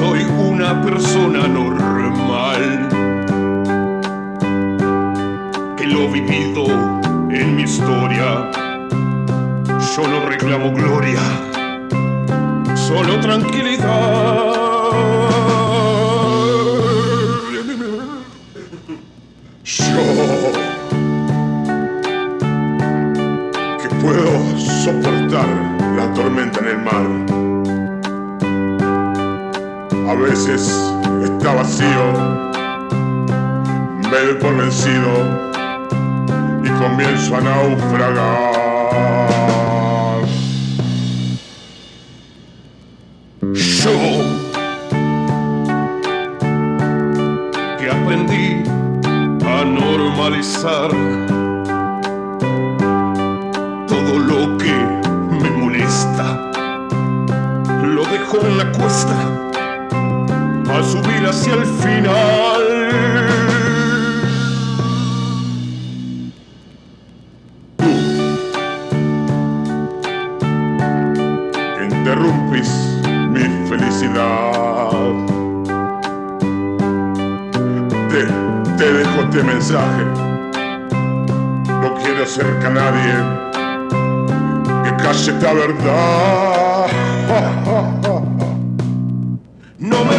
soy una persona normal, que lo vivido en mi historia, yo no reclamo gloria, solo tranquilidad. Yo, que puedo soportar la tormenta en el mar. A veces está vacío, me doy por vencido y comienzo a naufragar. Yo, que aprendí a normalizar todo lo que me molesta. Lo dejo en la cuesta hacia el final. Tú, interrumpís mi felicidad. Te, te dejo este mensaje. No quiero acerca a nadie que calle esta verdad. No me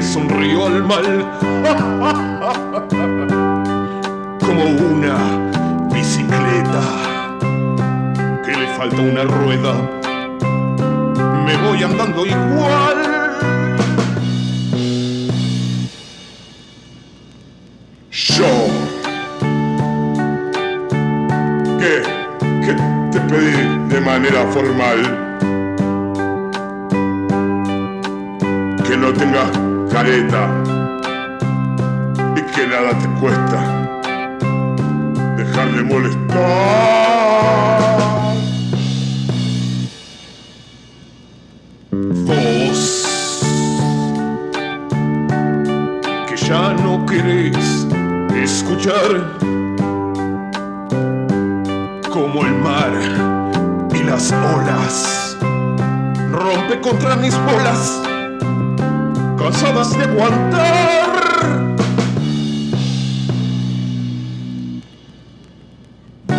le sonrío al mal. Como una bicicleta. Que le falta una rueda. Me voy andando igual. Yo. Que, que te pedí de manera formal que no tengas careta y que nada te cuesta dejar de molestar. Vos que ya no querés escuchar como el mar y las olas rompe contra mis bolas cansadas de aguantar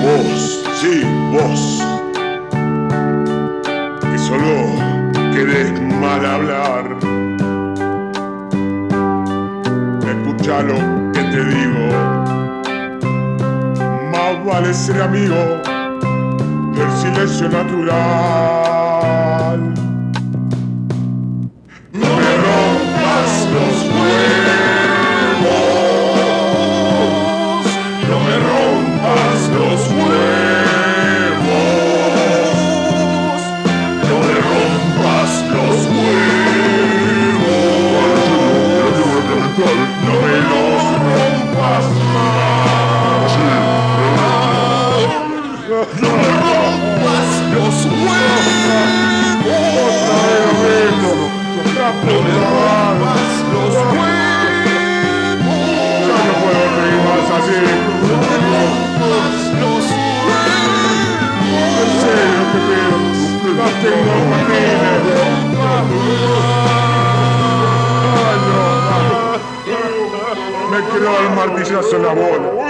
vos sí vos. Que solo querés mal hablar. Escucha lo que te digo. Más vale ser amigo del silencio natural. Me quedó el martillazo en la bola.